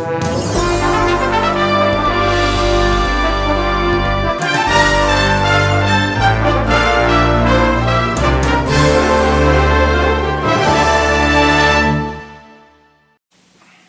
Thank you.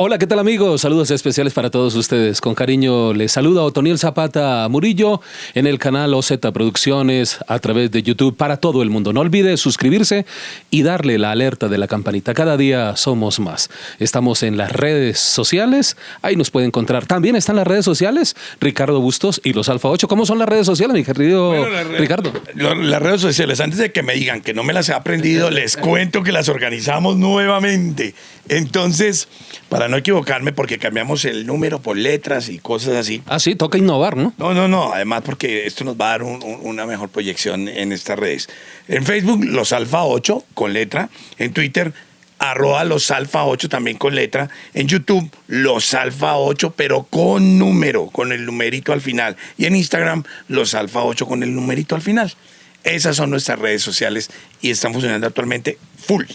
Hola, ¿qué tal amigos? Saludos especiales para todos ustedes. Con cariño les saluda Otoniel Zapata Murillo en el canal OZ Producciones a través de YouTube para todo el mundo. No olvide suscribirse y darle la alerta de la campanita. Cada día somos más. Estamos en las redes sociales, ahí nos puede encontrar. También están las redes sociales, Ricardo Bustos y los Alfa 8. ¿Cómo son las redes sociales, mi querido Ricardo? Las redes sociales, antes de que me digan que no me las he aprendido, les cuento que las organizamos nuevamente. Entonces, para no equivocarme, porque cambiamos el número por letras y cosas así. Ah, sí, toca innovar, ¿no? No, no, no. Además, porque esto nos va a dar una mejor proyección en estas redes. En Facebook, los Alfa 8 con letra. En Twitter, arroba los Alfa 8 también con letra. En YouTube, los Alfa 8, pero con número, con el numerito al final. Y en Instagram, los Alfa 8 con el numerito al final. Esas son nuestras redes sociales y están funcionando actualmente full.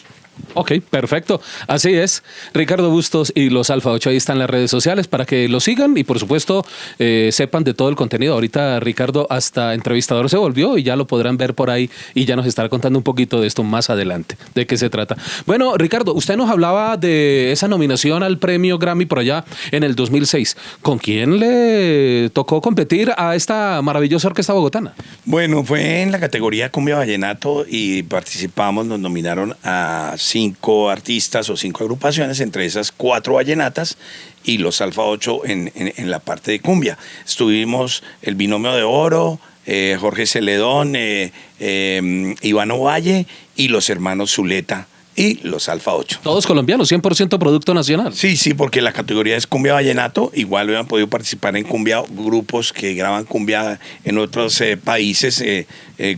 Ok, perfecto. Así es. Ricardo Bustos y los Alfa 8 ahí están las redes sociales para que lo sigan y por supuesto eh, sepan de todo el contenido. Ahorita Ricardo hasta entrevistador se volvió y ya lo podrán ver por ahí y ya nos estará contando un poquito de esto más adelante, de qué se trata. Bueno, Ricardo, usted nos hablaba de esa nominación al premio Grammy por allá en el 2006. ¿Con quién le tocó competir a esta maravillosa orquesta bogotana? Bueno, fue en la categoría Cumbia Vallenato y participamos, nos nominaron a cinco artistas o cinco agrupaciones, entre esas cuatro vallenatas y los Alfa 8 en, la parte de cumbia. Estuvimos el binomio de oro, eh, Jorge Celedón, eh, eh, Iván Ovalle y los hermanos Zuleta y los Alfa 8. Todos colombianos, 100% producto nacional. Sí, sí, porque la categoría es cumbia vallenato. Igual hubieran podido participar en cumbia grupos que graban cumbia en otros países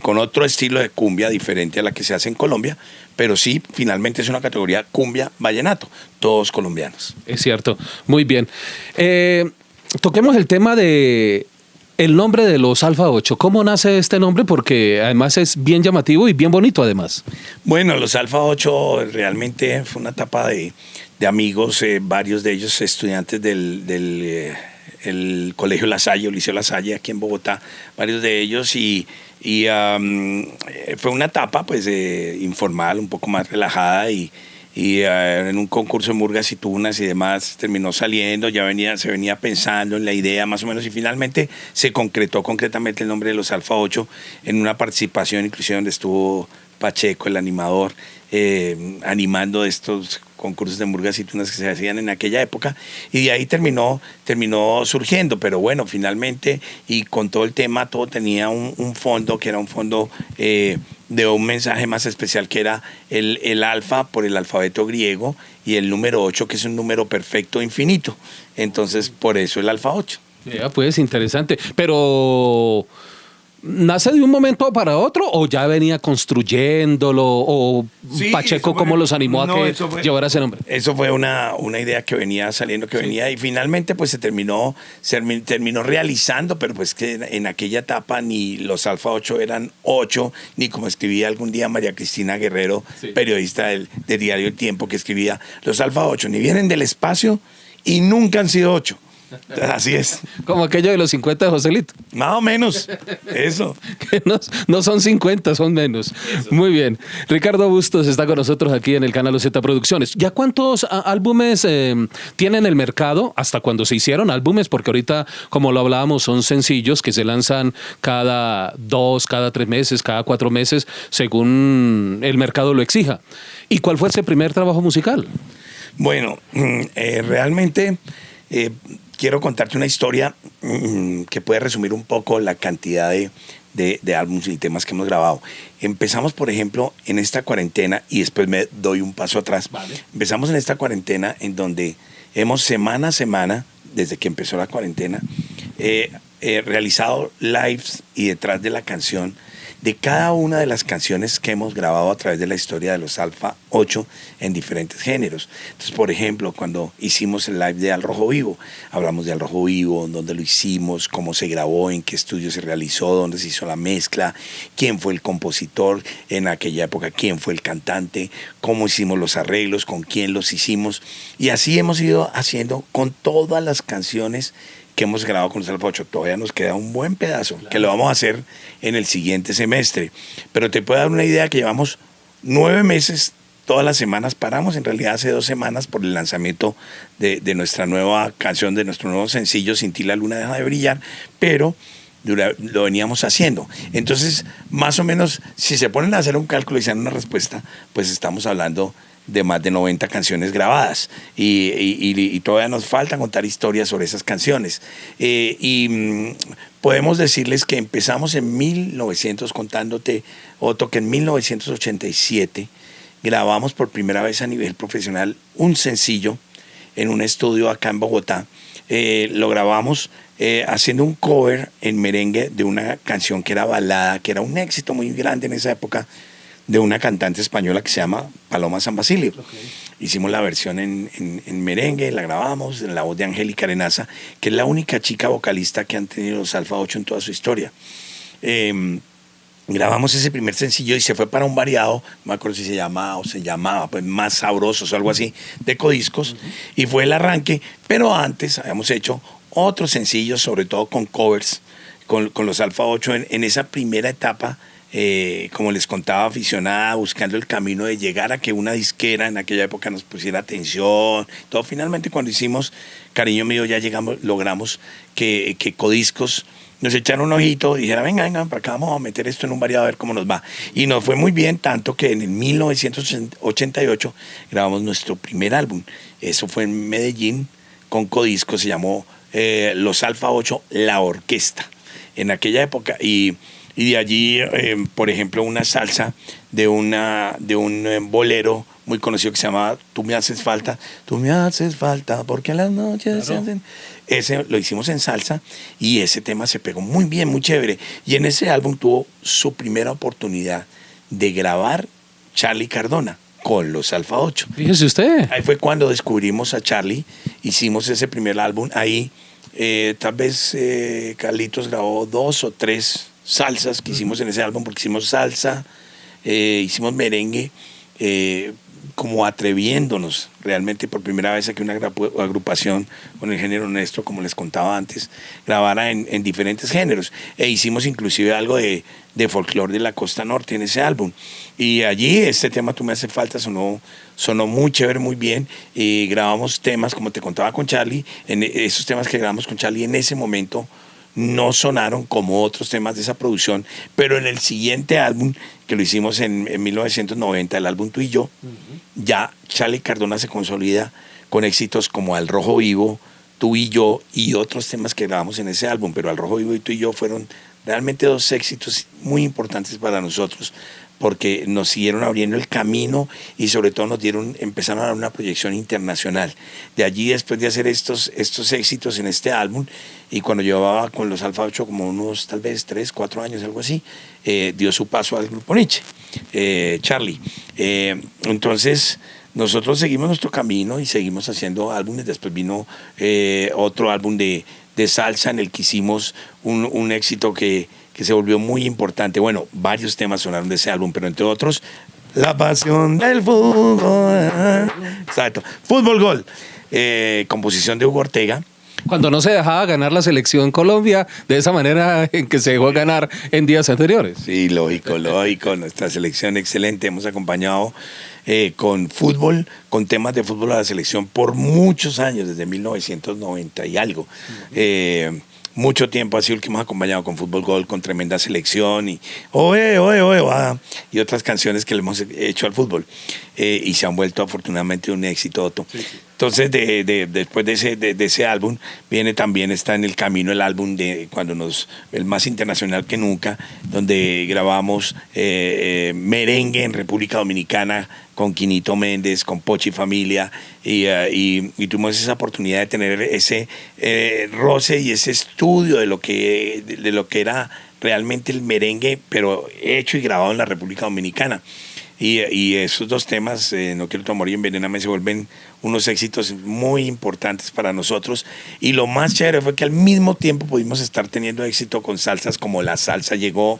con otro estilo de cumbia diferente a la que se hace en Colombia pero sí, finalmente es una categoría cumbia vallenato, todos colombianos. Es cierto, muy bien. Eh, toquemos el tema de el nombre de los Alfa 8. ¿Cómo nace este nombre? Porque además es bien llamativo y bien bonito además. Bueno, los Alfa 8 realmente fue una etapa de, amigos, eh, varios de ellos estudiantes del, del eh, Colegio La Salle, o Liceo La Salle, aquí en Bogotá, varios de ellos y y eh, fue una etapa pues informal, un poco más relajada y, y eh, en un concurso de murgas y tunas y demás terminó saliendo, ya venía, se venía pensando en la idea más o menos y finalmente se concretó concretamente el nombre de los Alfa 8 en una participación inclusive donde estuvo Pacheco, el animador, eh, animando estos concursos de murgas y tunas que se hacían en aquella época y de ahí terminó, terminó surgiendo, pero bueno, finalmente y con todo el tema todo tenía un, fondo que era un fondo eh, de un mensaje más especial que era el, el alfa por el alfabeto griego y el número 8 que es un número perfecto infinito, entonces por eso el alfa 8. Ya, pues interesante, pero ¿Nace de un momento para otro o ya venía construyéndolo o Pacheco cómo los animó a que llevara ese nombre? Eso fue una, una idea que venía saliendo, que venía y finalmente pues se terminó, se terminó realizando, pero pues que en, aquella etapa ni los Alfa 8 eran 8, ni como escribía algún día María Cristina Guerrero, periodista del, de Diario El Tiempo, que escribía, los Alfa 8 ni vienen del espacio y nunca han sido 8 Así es. Como aquello de los 50 de Joselito. Más o menos. Eso. que no, son 50, son menos. Muy bien. Ricardo Bustos está con nosotros aquí en el canal Z Producciones. ¿Ya cuántos álbumes eh, tienen el mercado? ¿Hasta cuando se hicieron álbumes? Porque ahorita, como lo hablábamos, son sencillos que se lanzan cada dos, cada tres meses, cada cuatro meses, según el mercado lo exija. ¿Y cuál fue ese primer trabajo musical? Bueno, mm, eh, realmente... Eh, quiero contarte una historia mm, que puede resumir un poco la cantidad de, de, álbumes y temas que hemos grabado. Empezamos, por ejemplo, en esta cuarentena, y después me doy un paso atrás. Empezamos en esta cuarentena en donde hemos semana a semana, desde que empezó la cuarentena, eh, realizado lives y detrás de la canción de cada una de las canciones que hemos grabado a través de la historia de los Alfa 8 en diferentes géneros. Entonces, por ejemplo, cuando hicimos el live de Al Rojo Vivo, hablamos de Al Rojo Vivo, dónde lo hicimos, cómo se grabó, en qué estudio se realizó, dónde se hizo la mezcla, quién fue el compositor en aquella época, quién fue el cantante, cómo hicimos los arreglos, con quién los hicimos. Y así hemos ido haciendo con todas las canciones que hemos grabado con 8. Todavía nos queda un buen pedazo, que lo vamos a hacer en el siguiente semestre. Pero te puedo dar una idea que llevamos nueve meses, todas las semanas paramos, en realidad hace dos semanas por el lanzamiento de, nuestra nueva canción, de nuestro nuevo sencillo, Sin ti la luna deja de brillar, pero lo veníamos haciendo. Entonces, más o menos, si se ponen a hacer un cálculo y se dan una respuesta, pues estamos hablando de más de 90 canciones grabadas y, todavía nos falta contar historias sobre esas canciones. Eh, y mm, podemos decirles que empezamos en 1900, contándote, Otto, que en 1987 grabamos por primera vez a nivel profesional un sencillo en un estudio acá en Bogotá. Eh, lo grabamos eh, haciendo un cover en merengue de una canción que era balada, que era un éxito muy grande en esa época, de una cantante española que se llama Paloma San Basilio. Hicimos la versión en, merengue, la grabamos en la voz de Angélica Arenaza, que es la única chica vocalista que han tenido los Alfa 8 en toda su historia. Em, grabamos ese primer sencillo y se fue para un variado, no me acuerdo si se llamaba o se llamaba, pues más sabrosos o algo así, de codiscos, y fue el arranque, pero antes habíamos hecho otros sencillos, sobre todo con covers, con, los Alfa 8 en esa primera etapa eh, como les contaba, aficionada, buscando el camino de llegar a que una disquera en aquella época nos pusiera atención. Todo finalmente cuando hicimos Cariño Mío ya llegamos, logramos que, que Codiscos nos echaron un ojito y dijeron, venga, venga, para acá vamos a meter esto en un variado a ver cómo nos va. Y nos fue muy bien, tanto que en el 1988 grabamos nuestro primer álbum. Eso fue en Medellín con Codiscos, se llamó eh, Los Alfa 8, La Orquesta. En aquella época, y y de allí, eh, por ejemplo, una salsa de, una, de un eh, bolero muy conocido que se llama Tú me haces falta, tú me haces falta, porque las noches se hacen... Ese lo hicimos en salsa y ese tema se pegó muy bien, muy chévere. Y en ese álbum tuvo su primera oportunidad de grabar Charlie Cardona con los Alfa 8. Fíjese usted. Ahí fue cuando descubrimos a Charlie, hicimos ese primer álbum. Ahí eh, tal vez Carlitos grabó dos o tres salsas que hicimos en ese álbum, porque hicimos salsa, eh, hicimos merengue, eh, como atreviéndonos realmente por primera vez a que una agrupación con el género nuestro, como les contaba antes, grabara en, diferentes géneros. E hicimos inclusive algo de, de folclore de la costa norte en ese álbum. Y allí este tema Tú me hace falta sonó, sonó muy chévere, muy bien. Y grabamos temas, como te contaba con Charlie, en esos temas que grabamos con Charlie en ese momento no sonaron como otros temas de esa producción, pero en el siguiente álbum, que lo hicimos en, 1990, el álbum Tú y Yo, ya Charlie Cardona se consolida con éxitos como Al Rojo Vivo, Tú y Yo y otros temas que grabamos en ese álbum, pero Al Rojo Vivo y Tú y Yo fueron realmente dos éxitos muy importantes para nosotros porque nos siguieron abriendo el camino y sobre todo nos dieron, empezaron a dar una proyección internacional. De allí, después de hacer estos, estos éxitos en este álbum, y cuando llevaba con los Alfa 8 como unos tal vez 3, 4 años, algo así, eh, dio su paso al grupo Nietzsche, eh, Charlie. Eh, entonces, nosotros seguimos nuestro camino y seguimos haciendo álbumes. Después vino otro álbum de, de, salsa en el que hicimos un, un éxito que que se volvió muy importante. Bueno, varios temas sonaron de ese álbum, pero entre otros, La pasión del fútbol. Exacto. Fútbol Gol. Eh, composición de Hugo Ortega. Cuando no se dejaba ganar la selección Colombia de esa manera en que se dejó ganar en días anteriores. Sí, lógico, lógico. Nuestra selección excelente. Hemos acompañado eh, con fútbol, con temas de fútbol a la selección por muchos años, desde 1990 y algo mucho tiempo así el que hemos acompañado con Fútbol Gol, con tremenda selección y oe, oe, oe, y otras canciones que le hemos hecho al fútbol. Eh, y se han vuelto afortunadamente un éxito. Entonces, de, después de ese, de, ese álbum, viene también, está en el camino el álbum de cuando nos, el más internacional que nunca, donde grabamos eh, eh, merengue en República Dominicana con Quinito Méndez, con Pochi Familia, y, y, tuvimos esa oportunidad de tener ese roce y ese estudio de lo que, de lo que era realmente el merengue, pero hecho y grabado en la República Dominicana. Y, y esos dos temas, eh, No quiero tu amor y Envenename, se vuelven unos éxitos muy importantes para nosotros. Y lo más chévere fue que al mismo tiempo pudimos estar teniendo éxito con salsas como La Salsa llegó,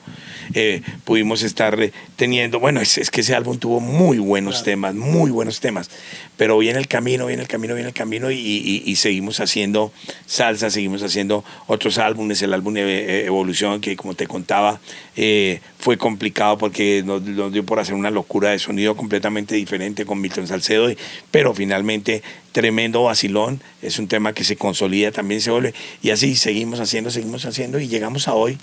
eh, pudimos estar eh, teniendo, bueno, es, es, que ese álbum tuvo muy buenos temas, muy buenos temas, pero viene el camino, viene el camino, viene el camino y, y, y seguimos haciendo salsa, seguimos haciendo otros álbumes, el álbum Evolución que como te contaba eh, fue complicado porque nos, nos, dio por hacer una locura de sonido completamente diferente con Milton Salcedo, pero finalmente tremendo vacilón, es un tema que se consolida, también se vuelve, y así seguimos haciendo, seguimos haciendo, y llegamos a hoy,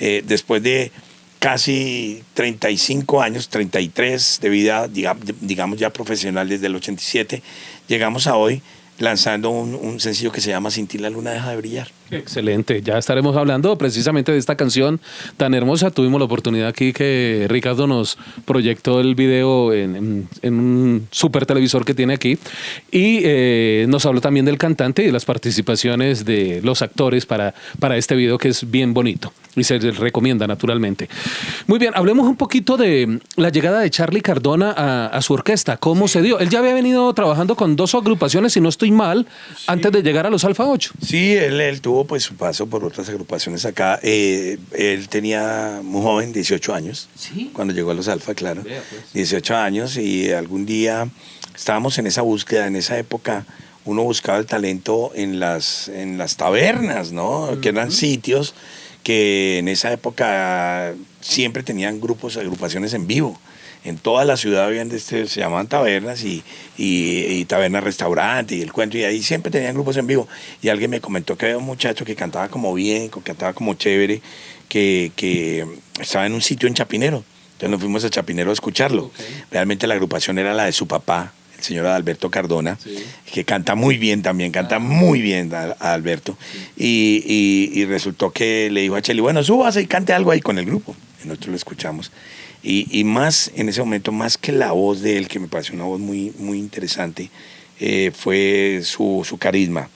eh, después de casi 35 años, 33 de vida, digamos ya profesional desde el 87, llegamos a hoy lanzando un, un, sencillo que se llama Sin la luna deja de brillar. Excelente, ya estaremos hablando precisamente de esta canción tan hermosa. Tuvimos la oportunidad aquí que Ricardo nos proyectó el video en, en, en un super televisor que tiene aquí y eh, nos habló también del cantante y de las participaciones de los actores para, para este video que es bien bonito y se les recomienda naturalmente. Muy bien, hablemos un poquito de la llegada de Charlie Cardona a, a su orquesta, cómo sí. se dio. Él ya había venido trabajando con dos agrupaciones, si no estoy mal, sí. antes de llegar a los Alfa 8. Sí, él, él, tuvo pues su paso por otras agrupaciones acá. Eh, él tenía muy joven, 18 años, ¿Sí? cuando llegó a los Alfa, claro. Vea, pues. 18 años y algún día estábamos en esa búsqueda, en esa época uno buscaba el talento en las, en las tabernas, ¿no? Uh -huh. Que eran sitios que en esa época siempre tenían grupos, agrupaciones en vivo. En toda la ciudad habían este, se llamaban tabernas y, y, y tabernas restaurante y el cuento, y ahí siempre tenían grupos en vivo. Y alguien me comentó que había un muchacho que cantaba como bien, que cantaba como chévere, que, que estaba en un sitio en Chapinero. Entonces nos fuimos a Chapinero a escucharlo. Okay. Realmente la agrupación era la de su papá, el señor Alberto Cardona, sí. que canta muy bien también, canta ah. muy bien a, a Alberto. Sí. Y, y, y, resultó que le dijo a Cheli, bueno, súbase y cante algo ahí con el grupo. Y nosotros lo escuchamos. Y, y, más en ese momento, más que la voz de él, que me pareció una voz muy, muy interesante, eh, fue su, su carisma.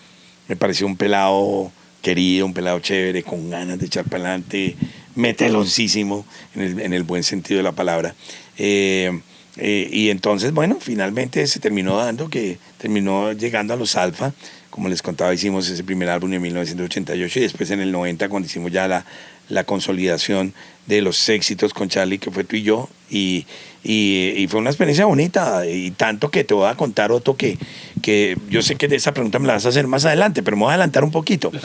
Me pareció un pelado querido, un pelado chévere, con ganas de echar para adelante, meteloncísimo, en el, en el buen sentido de la palabra. Eh, eh, y entonces, bueno, finalmente se terminó dando que terminó llegando a los Alfa. Como les contaba, hicimos ese primer álbum en 1988 y después en el 90 cuando hicimos ya la, la consolidación de los éxitos con Charlie, que fue tú y yo. Y, y, y, fue una experiencia bonita. Y tanto que te voy a contar otro que, que yo sé que de esa pregunta me la vas a hacer más adelante, pero me voy a adelantar un poquito.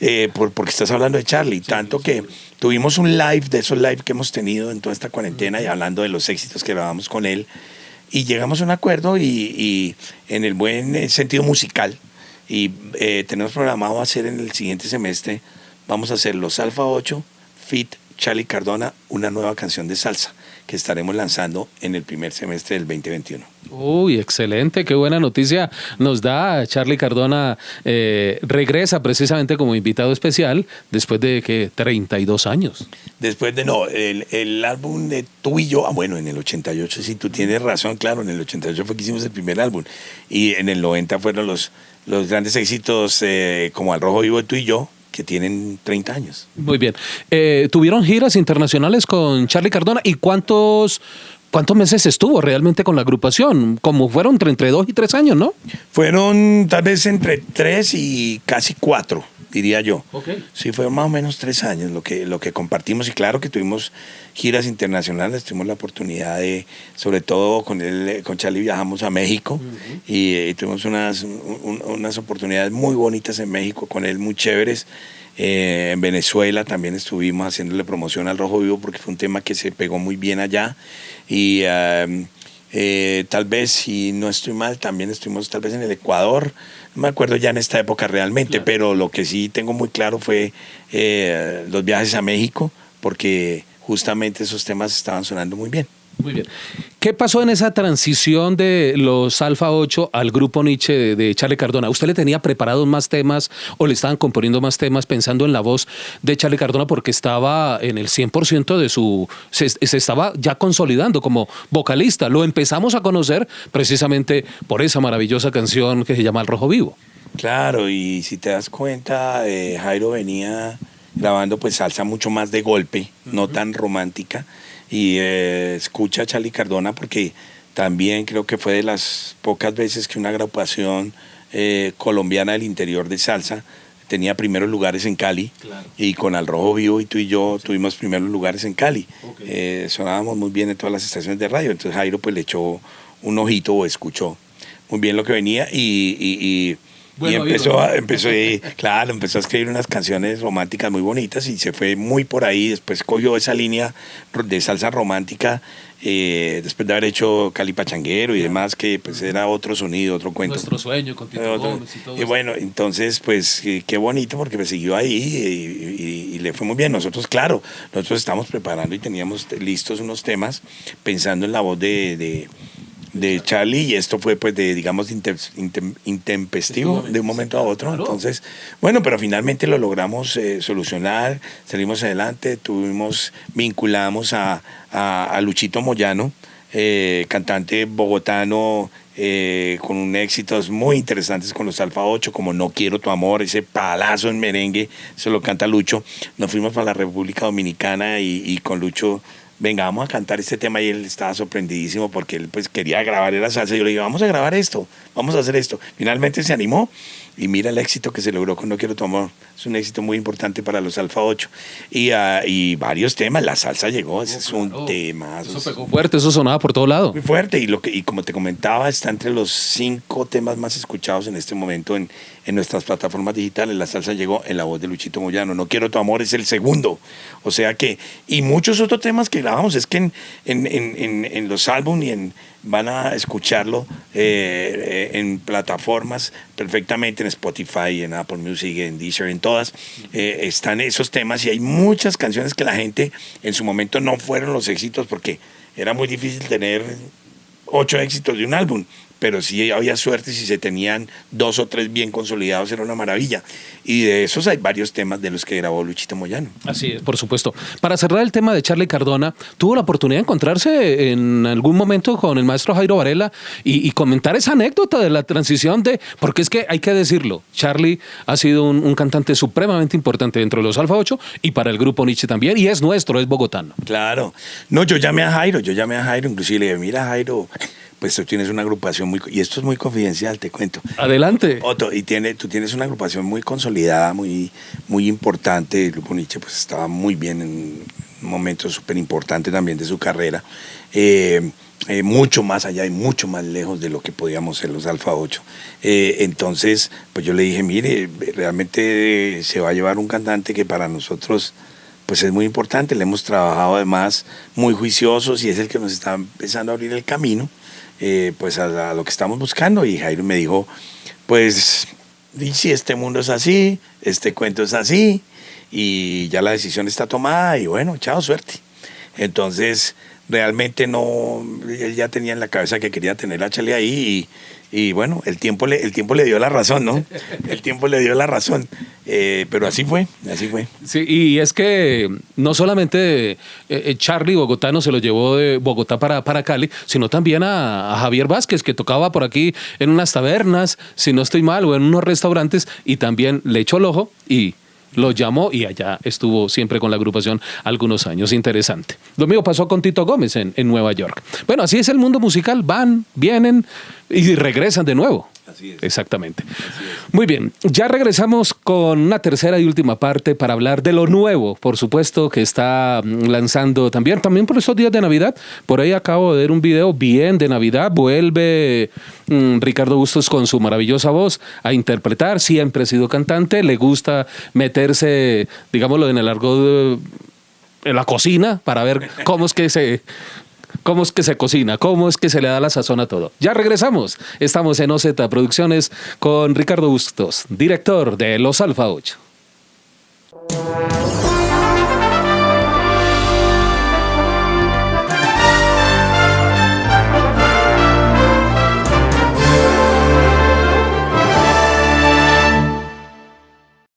Eh, por, porque estás hablando de Charlie. Sí, tanto sí, que sí. tuvimos un live de esos live que hemos tenido en toda esta cuarentena y hablando de los éxitos que grabamos con él. Y llegamos a un acuerdo y, y en el buen eh, sentido musical. Y eh, tenemos programado hacer en el siguiente semestre, vamos a hacer los Alfa 8, Fit Charlie Cardona, una nueva canción de salsa que estaremos lanzando en el primer semestre del 2021. Uy, excelente, qué buena noticia nos da. Charlie Cardona eh, regresa precisamente como invitado especial después de que 32 años. Después de, no, el, el, álbum de tú y yo, ah, bueno, en el 88, sí, tú tienes razón, claro, en el 88 fue que hicimos el primer álbum y en el 90 fueron los, los grandes éxitos eh, como Al Rojo Vivo, tú y yo, que tienen 30 años. Muy bien. Eh, ¿Tuvieron giras internacionales con Charlie Cardona? ¿Y cuántos, cuántos meses estuvo realmente con la agrupación? Como fueron entre dos y tres años, ¿no? Fueron tal vez entre tres y casi cuatro, diría yo. Okay. Sí, fueron más o menos tres años lo que, lo que compartimos y claro que tuvimos giras internacionales, tuvimos la oportunidad de, sobre todo con, él, con Charlie viajamos a México uh -huh. y, y, tuvimos unas, un, unas oportunidades muy bonitas en México con él, muy chéveres. Eh, en Venezuela también estuvimos haciéndole promoción al Rojo Vivo porque fue un tema que se pegó muy bien allá y eh, tal vez, si no estoy mal, también estuvimos tal vez en el Ecuador, no me acuerdo ya en esta época realmente, claro. pero lo que sí tengo muy claro fue eh, los viajes a México porque justamente esos temas estaban sonando muy bien. Muy bien. ¿Qué pasó en esa transición de los Alfa 8 al grupo Nietzsche de, de, Charlie Cardona? ¿Usted le tenía preparados más temas o le estaban componiendo más temas pensando en la voz de Charlie Cardona porque estaba en el 100% de su... Se, se, estaba ya consolidando como vocalista. Lo empezamos a conocer precisamente por esa maravillosa canción que se llama El Rojo Vivo. Claro, y si te das cuenta, eh, Jairo venía grabando pues salsa mucho más de golpe, no tan romántica. Y eh, escucha a Charlie Cardona porque también creo que fue de las pocas veces que una agrupación eh, colombiana del interior de salsa tenía primeros lugares en Cali. Y con Al Rojo Vivo y tú y yo tuvimos primeros lugares en Cali. Eh, sonábamos muy bien en todas las estaciones de radio, entonces Jairo pues le echó un ojito o escuchó muy bien lo que venía y, y, empezó, a, empezó, claro, empezó a escribir unas canciones románticas muy bonitas y se fue muy por ahí, después cogió esa línea de salsa romántica eh, después de haber hecho Cali Pachanguero y demás, que pues era otro sonido, otro cuento. Nuestro sueño con Tito Gómez y todo Y bueno, entonces pues qué bonito porque me siguió ahí y, le fue muy bien. Nosotros, claro, nosotros estamos preparando y teníamos listos unos temas pensando en la voz de de Charlie y esto fue pues de digamos intempestivo de un momento a otro entonces bueno pero finalmente lo logramos eh, solucionar salimos adelante tuvimos vinculamos a, a, Luchito Moyano eh, cantante bogotano eh, con un éxitos muy interesantes con los Alfa 8, como No Quiero Tu Amor, ese palazo en merengue, se lo canta Lucho. Nos fuimos para la República Dominicana y, y con Lucho venga, vamos a cantar este tema y él estaba sorprendidísimo porque él pues quería grabar la salsa. Yo le dije, vamos a grabar esto, vamos a hacer esto. Finalmente se animó y mira el éxito que se logró con No Quiero Tu Amor. Es un éxito muy importante para los Alfa 8. Y, uh, y varios temas, la salsa llegó, ese es un tema. Eso pegó fuerte, eso sonaba por todo lado. Muy fuerte y, lo que, y como te comentaba, está entre los cinco temas más escuchados en este momento en, en nuestras plataformas digitales. La salsa llegó en la voz de Luchito Moyano. No Quiero Tu Amor es el segundo. O sea que, y muchos otros temas que grabamos, es que en, en, en, en los álbumes y en van a escucharlo eh, eh, en plataformas perfectamente, en Spotify, en Apple Music, en Deezer, en todas, eh, están esos temas y hay muchas canciones que la gente en su momento no fueron los éxitos porque era muy difícil tener ocho éxitos de un álbum pero sí había suerte si se tenían dos o tres bien consolidados, era una maravilla. Y de esos hay varios temas de los que grabó Luchito Moyano. Así es, por supuesto. Para cerrar el tema de Charlie Cardona, tuvo la oportunidad de encontrarse en algún momento con el maestro Jairo Varela y, comentar esa anécdota de la transición de, porque es que hay que decirlo, Charlie ha sido un, cantante supremamente importante dentro de los Alfa 8 y para el grupo Nietzsche también, y es nuestro, es bogotano. Claro. No, yo llamé a Jairo, yo llamé a Jairo, inclusive le dije, mira Jairo, pues tú tienes una agrupación muy, y esto es muy confidencial, te cuento. Adelante. Otto, y tiene, tú tienes una agrupación muy consolidada, muy, muy importante, el grupo Nietzsche pues estaba muy bien en un momento súper importante también de su carrera, eh, eh, mucho más allá y mucho más lejos de lo que podíamos ser los Alfa 8. Eh, entonces, pues yo le dije, mire, realmente se va a llevar un cantante que para nosotros pues es muy importante, le hemos trabajado además muy juiciosos y es el que nos está empezando a abrir el camino eh, pues a, lo que estamos buscando y Jairo me dijo, pues si este mundo es así, este cuento es así y ya la decisión está tomada y bueno, chao, suerte. Entonces, realmente no, él ya tenía en la cabeza que quería tener a Chale ahí y, bueno, el tiempo, le, el tiempo le dio la razón, ¿no? El tiempo le dio la razón. Eh, pero así fue, así fue. Sí, y es que no solamente eh, Charlie Bogotano se lo llevó de Bogotá para, para Cali, sino también a, Javier Vázquez, que tocaba por aquí en unas tabernas, si no estoy mal, o en unos restaurantes, y también le echó el ojo y lo llamó y allá estuvo siempre con la agrupación algunos años. Interesante. Lo mismo pasó con Tito Gómez en, en Nueva York. Bueno, así es el mundo musical. Van, vienen y regresan de nuevo. Así es. Exactamente. Muy bien, ya regresamos con una tercera y última parte para hablar de lo nuevo, por supuesto, que está mm, lanzando también, también por estos días de Navidad. Por ahí acabo de ver un video bien de Navidad. Vuelve mm, Ricardo Bustos con su maravillosa voz a interpretar. Siempre ha sido cantante, le gusta meterse, digámoslo, en el largo de en la cocina para ver cómo es que se cómo es que se cocina, cómo es que se le da la sazón a todo. Ya regresamos. Estamos en OZ Producciones con Ricardo Bustos, director de Los Alfa 8.